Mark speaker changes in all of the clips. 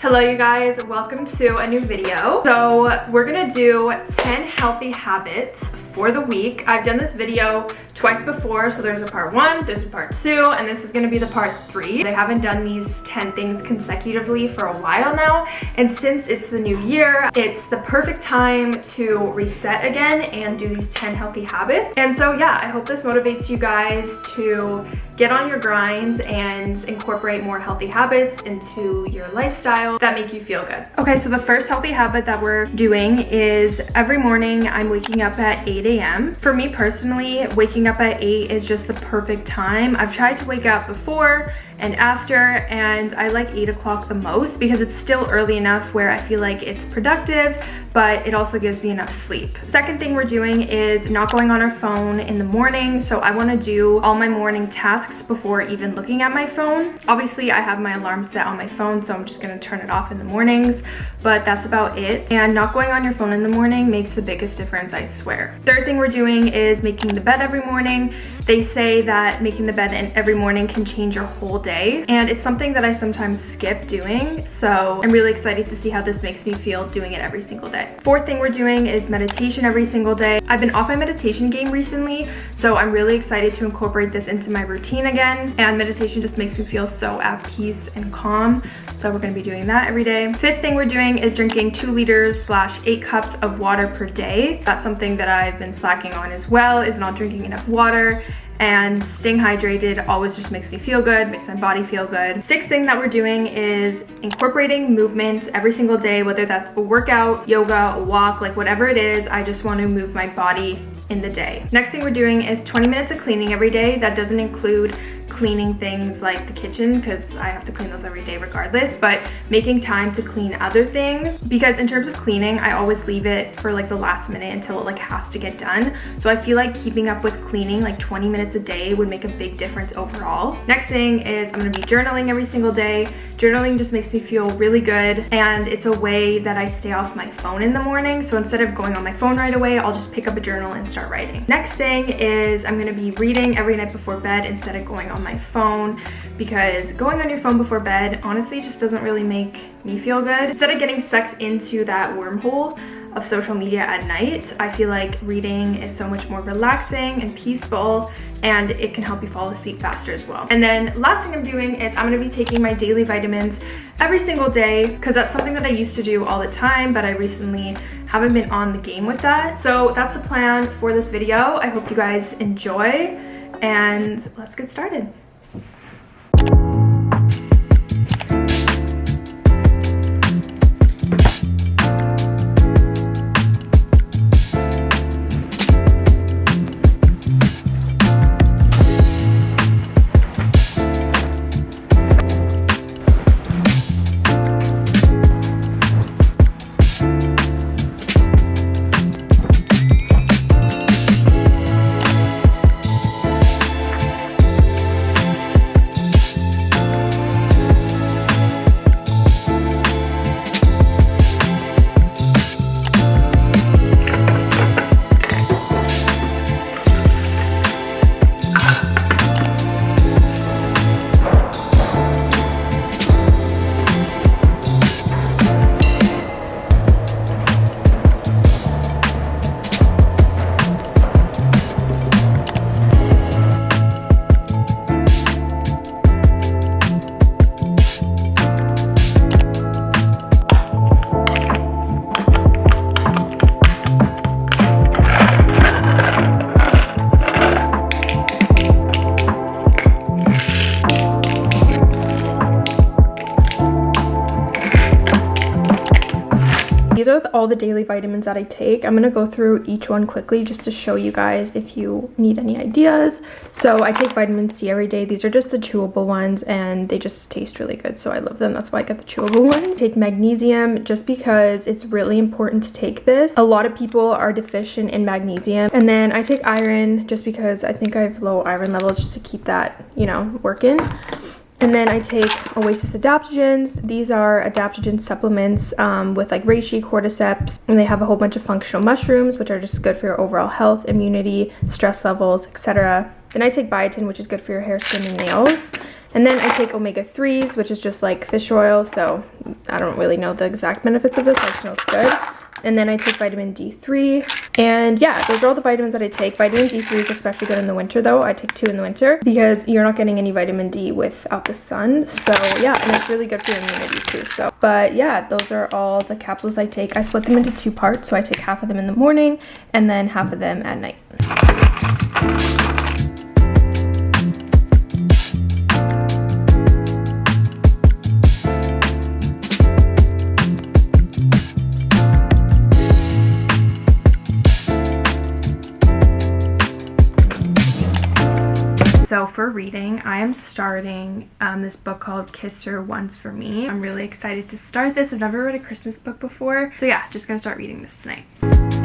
Speaker 1: Hello you guys, welcome to a new video. So we're gonna do 10 healthy habits for the week. I've done this video twice before, so there's a part one, there's a part two, and this is gonna be the part three. I haven't done these 10 things consecutively for a while now, and since it's the new year, it's the perfect time to reset again and do these 10 healthy habits. And so yeah, I hope this motivates you guys to get on your grinds and incorporate more healthy habits into your lifestyle that make you feel good. Okay, so the first healthy habit that we're doing is every morning I'm waking up at 8 a.m. For me personally, waking up at 8 is just the perfect time. I've tried to wake up before and after and I like 8 o'clock the most because it's still early enough where I feel like it's productive but it also gives me enough sleep. Second thing we're doing is not going on our phone in the morning so I want to do all my morning tasks before even looking at my phone. Obviously I have my alarm set on my phone so I'm just going to turn it off in the mornings but that's about it and not going on your phone in the morning makes the biggest difference I swear. Third thing we're doing is making the bed every morning. They say that making the bed every morning can change your whole day and it's something that I sometimes skip doing so I'm really excited to see how this makes me feel doing it every single day. Fourth thing we're doing is meditation every single day. I've been off my meditation game recently so I'm really excited to incorporate this into my routine again and meditation just makes me feel so at peace and calm so we're going to be doing that every day. Fifth thing we're doing is drinking two liters slash eight cups of water per day. That's something that I've been slacking on as well is not drinking enough water and staying hydrated always just makes me feel good, makes my body feel good. Sixth thing that we're doing is incorporating movement every single day, whether that's a workout, yoga, a walk, like whatever it is, I just want to move my body in the day. Next thing we're doing is 20 minutes of cleaning every day. That doesn't include cleaning things like the kitchen because I have to clean those every day regardless, but making time to clean other things because in terms of cleaning, I always leave it for like the last minute until it like has to get done. So I feel like keeping up with cleaning like 20 minutes a day would make a big difference overall. Next thing is I'm gonna be journaling every single day. Journaling just makes me feel really good and it's a way that I stay off my phone in the morning. So instead of going on my phone right away, I'll just pick up a journal and start writing. Next thing is I'm gonna be reading every night before bed instead of going on my phone because going on your phone before bed honestly just doesn't really make me feel good. Instead of getting sucked into that wormhole of social media at night, I feel like reading is so much more relaxing and peaceful and it can help you fall asleep faster as well. And then last thing I'm doing is I'm gonna be taking my daily vitamins every single day because that's something that I used to do all the time, but I recently haven't been on the game with that. So that's the plan for this video. I hope you guys enjoy and let's get started. The daily vitamins that I take. I'm going to go through each one quickly just to show you guys if you need any ideas. So I take vitamin C every day. These are just the chewable ones and they just taste really good. So I love them. That's why I get the chewable ones. Take magnesium just because it's really important to take this. A lot of people are deficient in magnesium. And then I take iron just because I think I have low iron levels just to keep that, you know, working. And then I take Oasis adaptogens. These are adaptogen supplements um, with like reishi, cordyceps, and they have a whole bunch of functional mushrooms, which are just good for your overall health, immunity, stress levels, etc. Then I take biotin, which is good for your hair, skin, and nails. And then I take omega-3s, which is just like fish oil. So I don't really know the exact benefits of this. I just know it's good and then I take vitamin D3 and yeah those are all the vitamins that I take. Vitamin D3 is especially good in the winter though. I take two in the winter because you're not getting any vitamin D without the sun. So yeah and it's really good for your immunity too. So but yeah those are all the capsules I take. I split them into two parts. So I take half of them in the morning and then half of them at night For reading, I am starting um, this book called Kiss Her Once for Me. I'm really excited to start this. I've never read a Christmas book before. So yeah, just gonna start reading this tonight.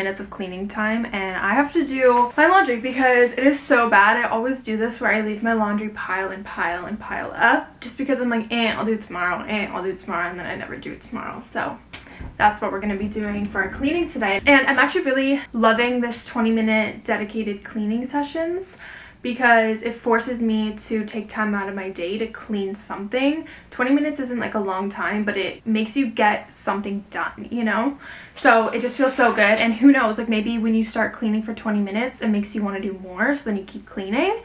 Speaker 1: Minutes of cleaning time and I have to do my laundry because it is so bad. I always do this where I leave my laundry pile and pile and pile up just because I'm like, eh, I'll do it tomorrow, eh, I'll do it tomorrow, and then I never do it tomorrow. So that's what we're going to be doing for our cleaning today. And I'm actually really loving this 20 minute dedicated cleaning sessions because it forces me to take time out of my day to clean something. 20 minutes isn't like a long time but it makes you get something done you know? So it just feels so good and who knows like maybe when you start cleaning for 20 minutes it makes you want to do more so then you keep cleaning.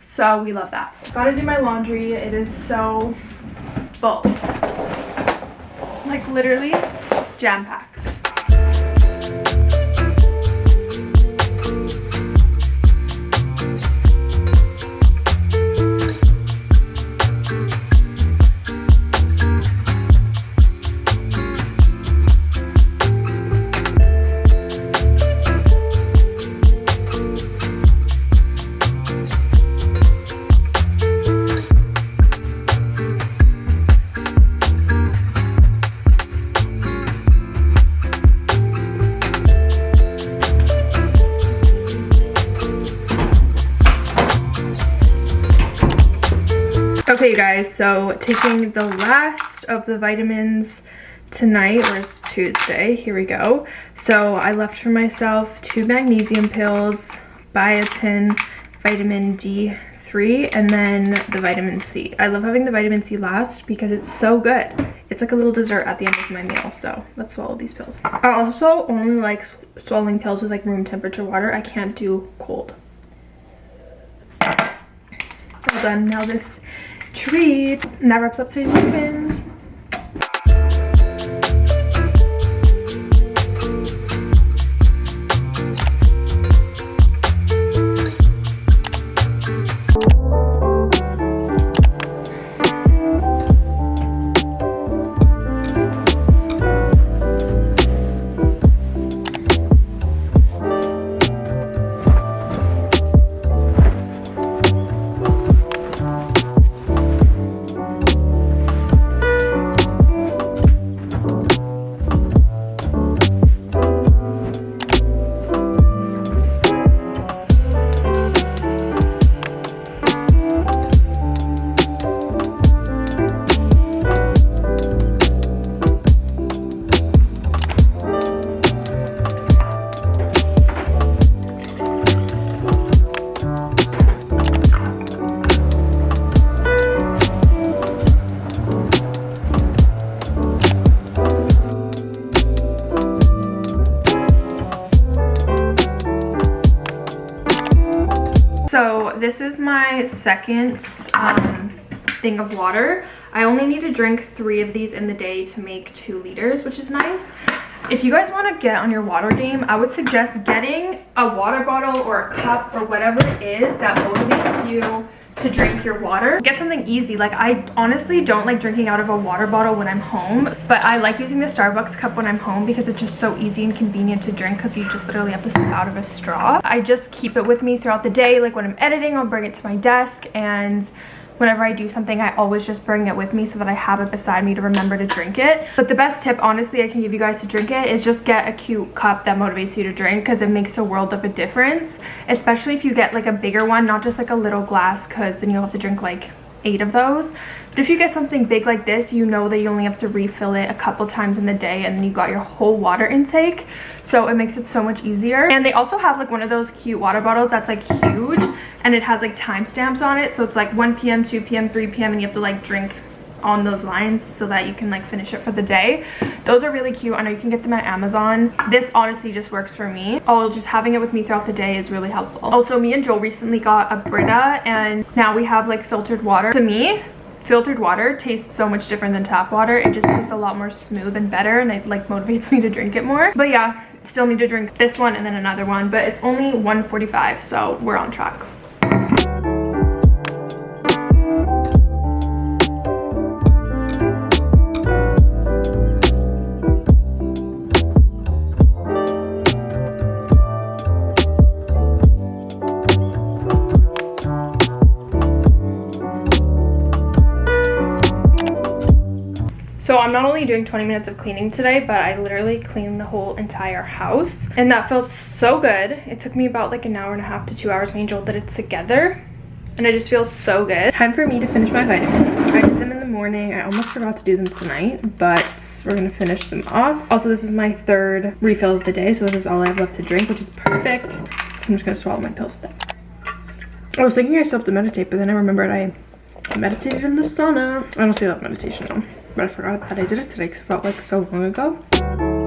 Speaker 1: So we love that. Gotta do my laundry. It is so full. Like literally jam-packed Okay, you guys, so taking the last of the vitamins tonight, or it's Tuesday, here we go. So I left for myself two magnesium pills, biotin, vitamin D3, and then the vitamin C. I love having the vitamin C last because it's so good. It's like a little dessert at the end of my meal, so let's swallow these pills. I also only like swallowing pills with like room temperature water. I can't do cold. Done. Now this treat. And that wraps up today's vitamins. This is my second um, thing of water. I only need to drink three of these in the day to make two liters, which is nice. If you guys want to get on your water game, I would suggest getting a water bottle or a cup or whatever it is that motivates you to drink your water. Get something easy. Like I honestly don't like drinking out of a water bottle when I'm home, but I like using the Starbucks cup when I'm home because it's just so easy and convenient to drink because you just literally have to sip out of a straw. I just keep it with me throughout the day. Like when I'm editing, I'll bring it to my desk and whenever I do something, I always just bring it with me so that I have it beside me to remember to drink it. But the best tip, honestly, I can give you guys to drink it is just get a cute cup that motivates you to drink because it makes a world of a difference, especially if you get like a bigger one, not just like a little glass because then you'll have to drink like eight of those. But if you get something big like this you know that you only have to refill it a couple times in the day and then you got your whole water intake. So it makes it so much easier. And they also have like one of those cute water bottles that's like huge and it has like timestamps on it. So it's like 1 p.m 2 p.m 3 p.m and you have to like drink on those lines so that you can like finish it for the day. Those are really cute. I know you can get them at amazon. This honestly just works for me. Oh just having it with me throughout the day is really helpful. Also me and joel recently got a brita and now we have like filtered water. To me filtered water tastes so much different than tap water. It just tastes a lot more smooth and better and it like motivates me to drink it more. But yeah still need to drink this one and then another one but it's only 145 so we're on track doing 20 minutes of cleaning today, but I literally cleaned the whole entire house. And that felt so good. It took me about like an hour and a half to two hours. Joel did it together. And it just feels so good. Time for me to finish my vitamins. I did them in the morning. I almost forgot to do them tonight, but we're gonna finish them off. Also, this is my third refill of the day, so this is all I have left to drink, which is perfect. So I'm just gonna swallow my pills with that. I was thinking I still have to meditate, but then I remembered I meditated in the sauna. I don't say that meditation though but I forgot that I did it today because it felt like so long ago.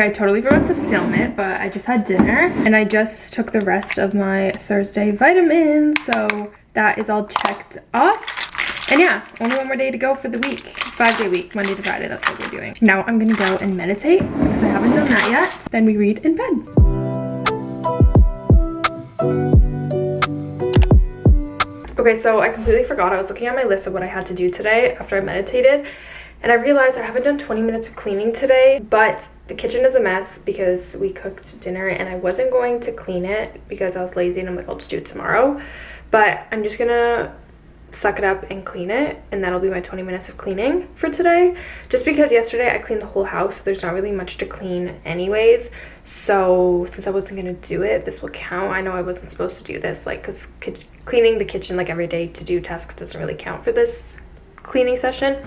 Speaker 1: Okay, I totally forgot to film it, but I just had dinner and I just took the rest of my Thursday vitamins. So that is all checked off. And yeah, only one more day to go for the week. Five day week, Monday to Friday, that's what we're doing. Now I'm gonna go and meditate because I haven't done that yet. Then we read in bed. Okay, so I completely forgot. I was looking at my list of what I had to do today after I meditated and I realized I haven't done 20 minutes of cleaning today, but the kitchen is a mess because we cooked dinner and I wasn't going to clean it because I was lazy and I'm like, I'll just do it tomorrow. But I'm just gonna suck it up and clean it and that'll be my 20 minutes of cleaning for today. Just because yesterday I cleaned the whole house so there's not really much to clean anyways. So since I wasn't gonna do it this will count. I know I wasn't supposed to do this like because cleaning the kitchen like every day to do tasks doesn't really count for this cleaning session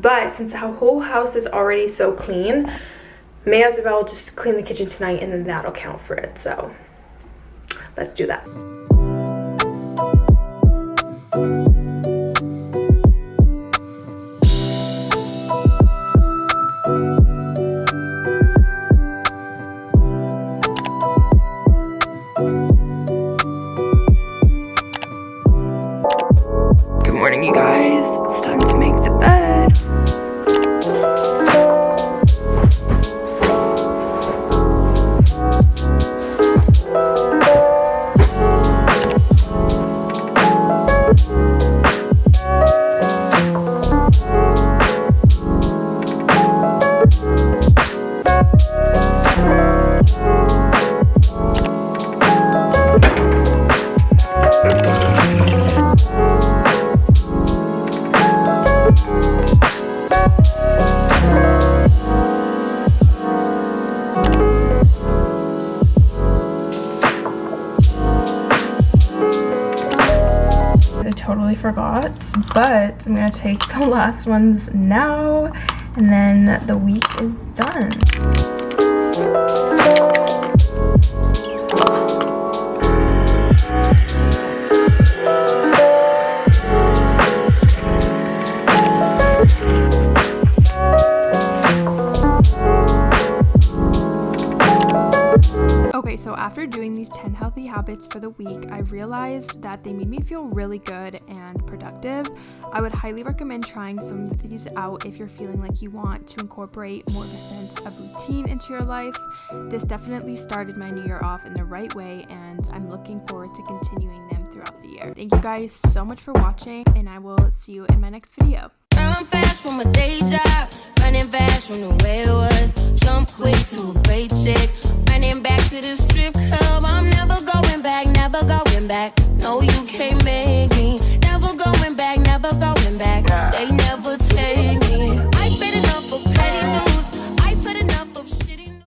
Speaker 1: but since our whole house is already so clean may as well just clean the kitchen tonight and then that'll count for it. So let's do that but I'm gonna take the last ones now and then the week is done. Habits for the week, I realized that they made me feel really good and productive. I would highly recommend trying some of these out if you're feeling like you want to incorporate more of a sense of routine into your life. This definitely started my new year off in the right way, and I'm looking forward to continuing them throughout the year. Thank you guys so much for watching, and I will see you in my next video.
Speaker 2: Run fast from a day job, running fast from the way it was. Jump quick to a paycheck, running back to the strip club. I'm never going back, never going back. No, you can't make